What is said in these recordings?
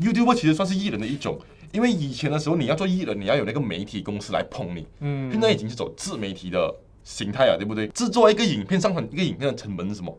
YouTube 其实算是艺人的一种，因为以前的时候你要做艺人，你要有那个媒体公司来捧你，嗯现在已经是走自媒体的形态了，对不对？制作一个影片，上传一个影片的成本是什么？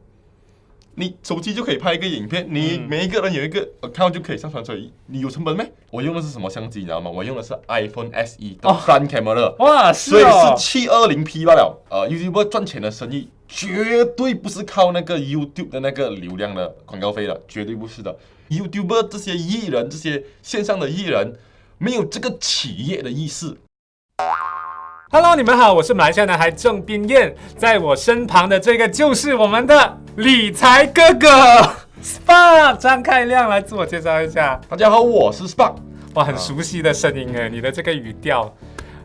你手机就可以拍一个影片，你嗯每一个人有一个 account 就可以上传出来，你有成本没？我用的是什么相机，你知道吗？我用的是 iPhone SE 的哦 front camera，、哇，所以是哦，七二零 P 罢了。呃，YouTube 赚钱的生意绝对不是靠那个 YouTube 的那个流量的广告费的，绝对不是的。YouTube 这些艺人，这些线上的艺人，没有这个企业的意识。Hello，你们好，我是马来西亚男孩郑斌燕，在我身旁的这个就是我们的理财哥哥 Spa 张开亮，来自我介绍一下。大家好，我是 Spark。哇，很熟悉的声音哎，你的这个语调。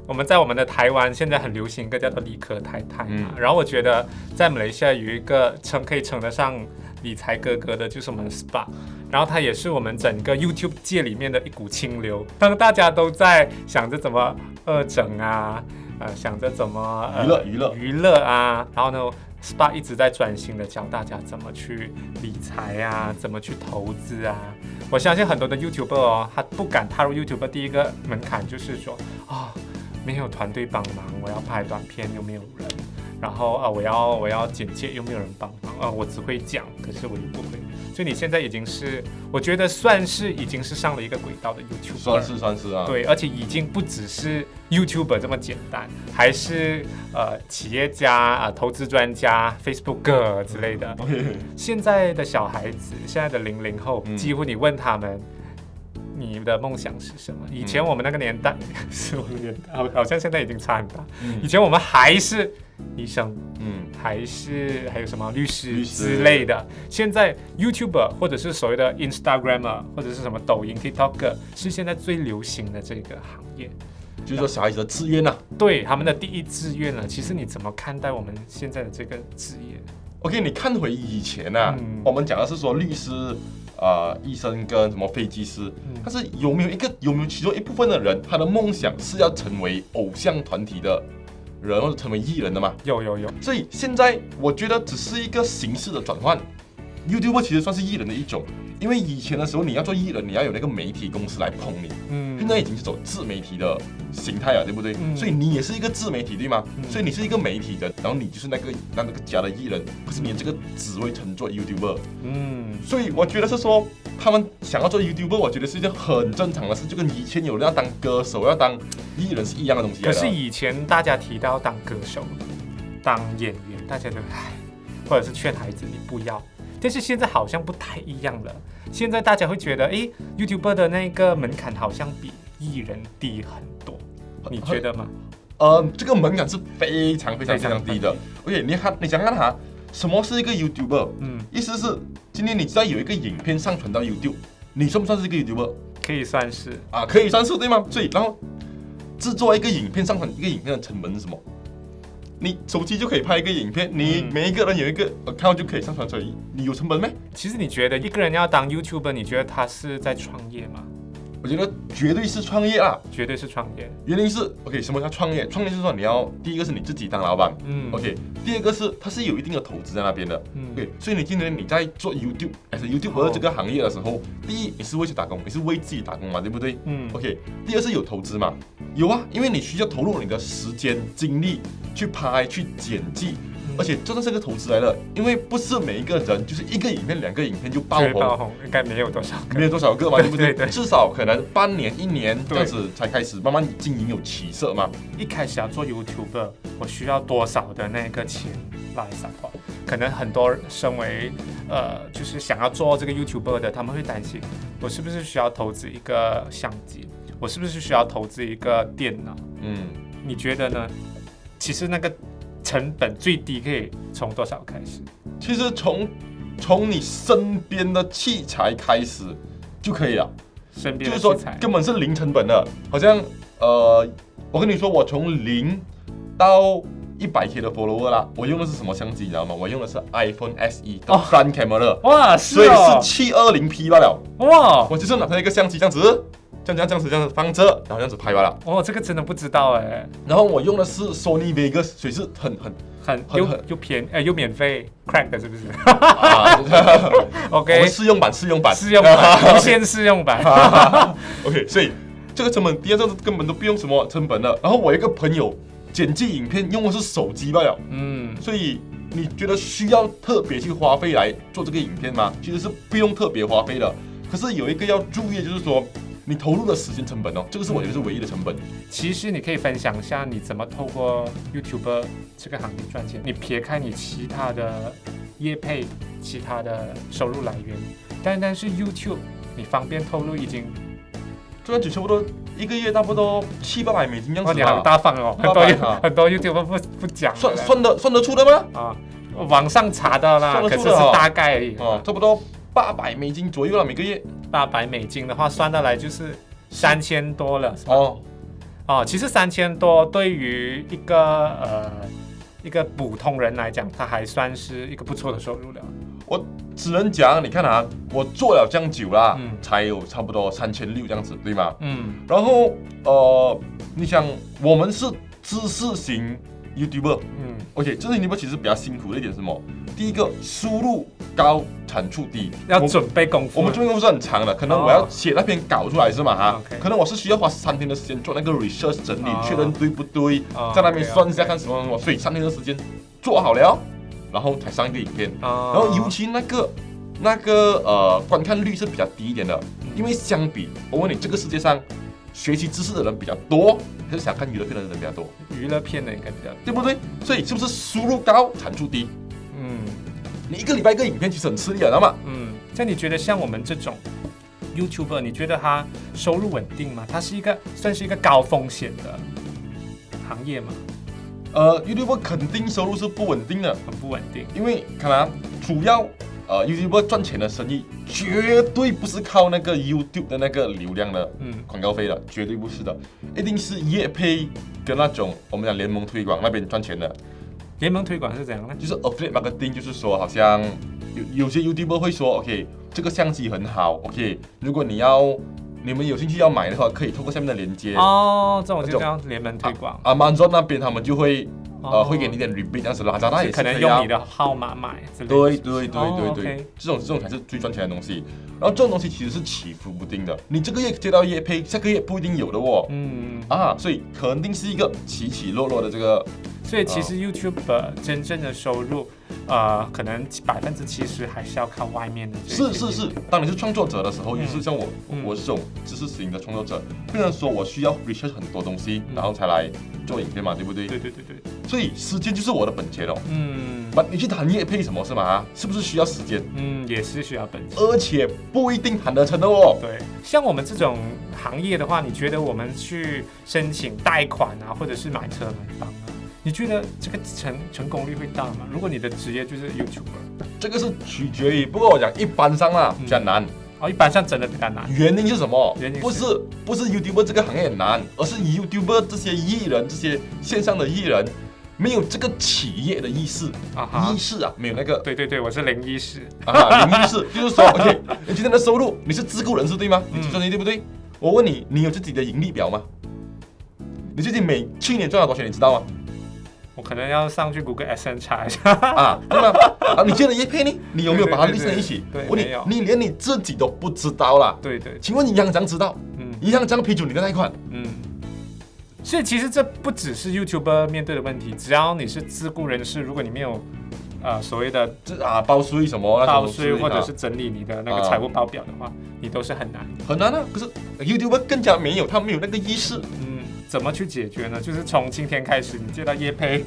我们在我们的台湾现在很流行一个叫做理科太太嘛，嗯然后我觉得在马来西亚有一个称可以称得上理财哥哥的，就是我们 SPA，然后他也是我们整个 YouTube 界里面的一股清流。当大家都在想着怎么二整啊，呃，想着怎么、呃娱乐娱乐娱乐啊，然后呢，SPA 一直在专心的教大家怎么去理财啊，怎么去投资啊。我相信很多的 YouTuber 哦，他不敢踏入 YouTube，第一个门槛就是说啊、没有团队帮忙，我要拍短片又没有人，然后啊、我要我要剪接又没有人帮忙啊、我只会讲，可是我又不会。所以你现在已经是，我觉得算是已经是上了一个轨道的 YouTuber，算是算是啊，对，而且已经不只是 YouTuber 这么简单，还是呃企业家啊、投资专家、Facebook 之类的。现在的小孩子，现在的零零后，嗯几乎你问他们。你的梦想是什么？以前我们那个年代，是我们年代，好好像现在已经差很大。以嗯前我们还是医生，嗯，还是还有什么律师之类的。现在 YouTuber 或者是所谓的 Instagrammer 或者是什么抖音 TikTok 是现在最流行的这个行业，就是说小孩子的志愿呐、对他们的第一志愿了。其实你怎么看待我们现在的这个职业？OK，你看回以前啊，嗯我们讲的是说律师、啊、医生跟什么飞机师，嗯但是有没有一个有没有其中一部分的人，他的梦想是要成为偶像团体的人或者成为艺人的嘛？有有有，所以现在我觉得只是一个形式的转换。YouTube 其实算是艺人的一种，因为以前的时候你要做艺人，你要有那个媒体公司来捧你，嗯现在已经是走自媒体的形态了，对不对？嗯所以你也是一个自媒体，对吗？嗯所以你是一个媒体人，然后你就是那个那那个家的艺人，可是你这个职位称作 YouTuber，嗯，所以我觉得是说他们想要做 YouTuber，我觉得是一件很正常的事，就跟以前有人要当歌手、要当艺人是一样的东西的。可是以前大家提到当歌手、当演员，大家都唉，或者是劝孩子你不要。但是现在好像不太一样了，现在大家会觉得，诶 y o u t u b e r 的那个门槛好像比艺人低很多，你觉得吗？呃，这个门槛是非常非常非非常常低的。OK，你看，你想看哈，什么是一个 YouTuber？嗯，意思是今天你知道有一个影片上传到 YouTube，你算不算是一个 YouTuber？可以算是，啊，可以算是对吗？所以然后制作一个影片，上传一个影片的成本是什么？你手机就可以拍一个影片，你嗯每一个人有一个 account 就可以上传出来，你有成本没？其实你觉得一个人要当 YouTuber，你觉得他是在创业吗？我觉得绝对是创业啊。绝对是创业。原因是 OK，什么叫创业？创业就是说你要第一个是你自己当老板嗯，OK，第二个是它是有一定的投资在那边的。嗯 OK，所以你今天你在做 YouTube，还是 YouTube 哦这个行业的时候，第一你是为去打工，你是为自己打工嘛，对不对？嗯 OK，第二是有投资嘛，有啊，因为你需要投入你的时间精力去拍、去剪辑，嗯而且这都是个投资来的，因为不是每一个人就是一个影片、两个影片就爆红，爆红应该没有多少个。没有多少个嘛，对对不对？至少可能半年、一年这样子才开始慢慢经营有起色嘛。一开始要做 YouTuber，我需要多少的那个钱来 support？可能很多身为呃，就是想要做这个 YouTuber 的，他们会担心，我是不是需要投资一个相机？我是不是需要投资一个电脑？嗯，你觉得呢？其实那个成本最低可以从多少开始？其实从从你身边的器材开始就可以了。身边就是说的器材，根本是零成本的，好像呃，我跟你说，我从零到一百 K 的 follower 啦，我用的是什么相机，你知道吗？我用的是 iPhone SE 的哦 front camera，、哇，所以是哦，七二零 P 罢了。哇，我就是拿它一个相机这样子，这样这样这样子这样子放着，然后这样子拍完了。哦，这个真的不知道哎，然后我用的是 Sony Vegas，所以是很很很 又很很又便呃又免费 crack 的是不是啊，我？OK，我们试用版试用版试用版，无限试用版。OK，所以这个成本第二，这个根本都不用什么成本了。然后我一个朋友剪辑影片用的是手机罢了，嗯，所以你觉得需要特别去花费来做这个影片吗？其实是不用特别花费的。可是有一个要注意的就是说，你投入的时间成本哦，这个是我觉得是唯一的成本。其实你可以分享一下你怎么透过 YouTube 这个行业赚钱。你撇开你其他的业配、其他的收入来源，单单是 YouTube，你方便透露已经赚取差不多一个月差不多七八百美金样哦，子你好，大方哦，很多啊很多 YouTube 不不讲的算算得算得出的吗？啊，网上查到啦，算得可是是大概而已。哦，差不多八百美金左右了每个月。八百美金的话，算下来就是三千多了，是吧？哦，哦，其实三千多对于一个呃一个普通人来讲，他还算是一个不错的收入了。我只能讲，你看啊，我做了这样久啦，嗯才有差不多三千六这样子，对吗？嗯然后呃，你想我们是知识型 YouTuber，嗯 OK，知识型 YouTuber 其实比较辛苦的一点是什么？第一个输入高，产出低，要准备功夫。我们准备功夫是很长的，可能哦我要写那篇稿出来是吗？哈、可能我是需要花三天的时间做那个 research 整理，哦确认对不对，哦在那边算一下看什么什么，所以三天的时间做好了，然后才上一个影片。哦然后尤其那个那个呃观看率是比较低一点的，因为相比我问你，这个世界上学习知识的人比较多，还是想看娱乐片的人比较多，娱乐片的应该比较对不对？所以是不是输入高产出低？嗯你一个礼拜一个影片其实很吃力的，知道吗？嗯。像你觉得像我们这种 YouTuber，你觉得他收入稳定吗？它是一个算是一个高风险的行业吗？呃，YouTuber 肯定收入是不稳定的，很不稳定。因为可能，主要呃 YouTuber 赚钱的生意绝对不是靠那个 YouTube 的那个流量的嗯广告费的，绝对不是的，一定是业配跟那种我们讲联盟推广那边赚钱的。联盟推广是怎样呢？就是 affiliate marketing，就是说好像有有些 YouTuber 会说，OK，这个相机很好，OK，如果你要你们有兴趣要买的话，可以透过下面的链接。哦，这种就叫联盟推广。Amazon 那边他们就会呃哦会给你一点 rebate，这样子拉扎那也是可能用你的号码买之类的。对对对哦对对。这种这种才是最赚钱的东西。然后这种东西其实是起伏不定的，你这个月接到业配，下个月不一定有的哦。嗯，啊，所以肯定是一个起起落落的这个所以其实 YouTube 真正的收入，呃，可能百分之七十还是要靠外面的。是是是，当你是创作者的时候，嗯。也是像我，嗯我是这种知识型的创作者，变成说我需要 research 很多东西，嗯。然后才来做影片嘛，对不对？对对对对，所以时间就是我的本钱哦。嗯不，你去谈业配什么是吗？是不是需要时间？嗯，也是需要本钱。而且不一定谈得成的哦。对，像我们这种行业的话，你觉得我们去申请贷款啊，或者是买车买房啊，你觉得这个成成功率会大吗？如果你的职业就是 YouTuber，这个是取决于，不过我讲一般上啦嗯比较难。哦，一般上真的比较难。原因是什么原因？是不是不是 YouTuber 这个行业很难，而是 YouTuber 这些艺人，这些线上的艺人没有这个企业的意识，啊意，识啊，没有那个对对对，我是零一师。啊，零意识，就是说，OK，你今天的收入你是自雇人士对吗？嗯你计算机对不对？我问你，你有自己的盈利表吗？你最近每去年赚了多少钱，你知道吗？我可能要上去谷歌 S N 查一下。啊，对吗？啊，你接了一片呢？你有没有把它列在一起？对我你你连你自己都不知道啦。对对，请问银行怎样知道？嗯银行怎样批准你的贷款？嗯。所以其实这不只是 YouTuber 面对的问题，只要你是自雇人士，如果你没有呃所谓的这啊，报税什么报税或者是整理你的那个啊财务报表的话，你都是很难。很难啊。可是 YouTuber 更加没有，他没有那个意识嗯，怎么去解决呢？就是从今天开始，你接到业配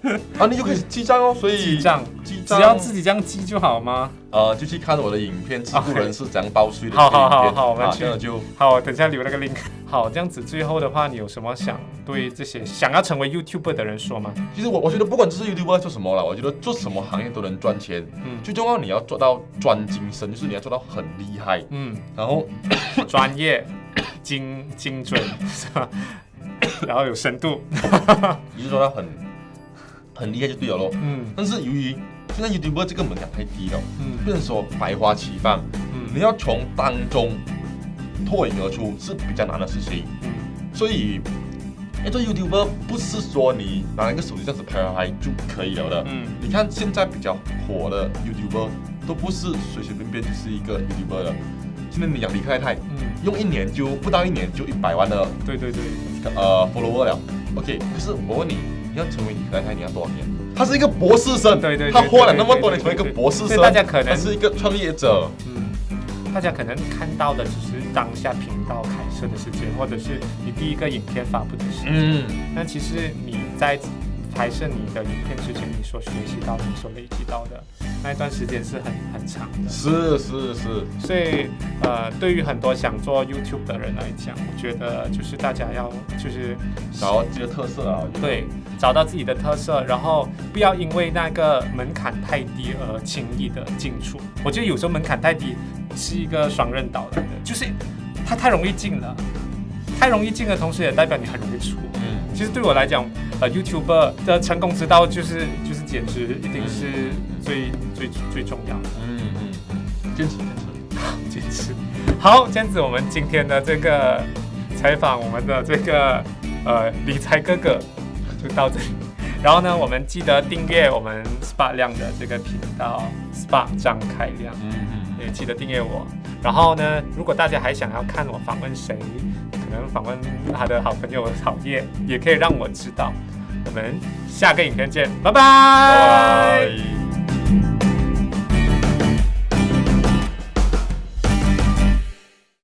啊，你就开始记账哦。所以记账，记账只要自己这样记就好吗？呃，就去看我的影片，自雇人是怎样包税的好。好好好我们啊去就好，等一下留那个 link。好，这样子最后的话，你有什么想对这些想要成为 YouTuber 的人说吗？其实我我觉得不管这是 YouTuber 做什么了，我觉得做什么行业都能赚钱。嗯最重要你要做到专精深，就是你要做到很厉害，嗯，然后 专业、精精准，是吧？然后有深度。你就做到很很厉害就对了咯。嗯但是由于现在 YouTuber 这个门槛太低了，嗯不能说百花齐放，嗯你嗯要从当中脱颖而出是比较难的事情。嗯所以因为做 YouTuber 不是说你拿一个手机这样子拍拍就可以了的。嗯，你看现在比较火的 YouTuber 都不是随随便便就是一个 YouTuber 的。现在你养李克太太，嗯，用一年就不到一年就一百万的对对对，呃 follower 了。OK，可是我问你，你要成为李克太太，你要多少年？他是一个博士生，对对对他花了那么多年成为一个博士生，所以大家可能他是一个创业者。嗯，大家可能看到的只是当下频道开设的时间，或者是你第一个影片发布的时间。嗯，但其实你在拍摄你的影片之前，你所学习到的、你所累积到的那一段时间是很很长的。是是是，所以，呃，对于很多想做 YouTube 的人来讲，我觉得就是大家要就是找到这个特色啊。对找到自己的特色，然后不要因为那个门槛太低而轻易的进出。我觉得有时候门槛太低是一个双刃刀来的，就是它太容易进了，太容易进的同时也代表你很容易出。嗯，其实对我来讲，呃，YouTuber 的成功之道就是就是坚持，一定是最最最重要的。嗯嗯嗯，坚持。坚持。坚持。好，这样子我们今天的这个采访，我们的这个呃理财哥哥就到这里。然后呢，我们记得订阅我们 SPA 亮的这个频道 SPA 张开亮，嗯嗯也记得订阅我。然后呢，如果大家还想要看我访问谁，可能访问他的好朋友草叶，也可以让我知道。我们下个影片见，拜拜。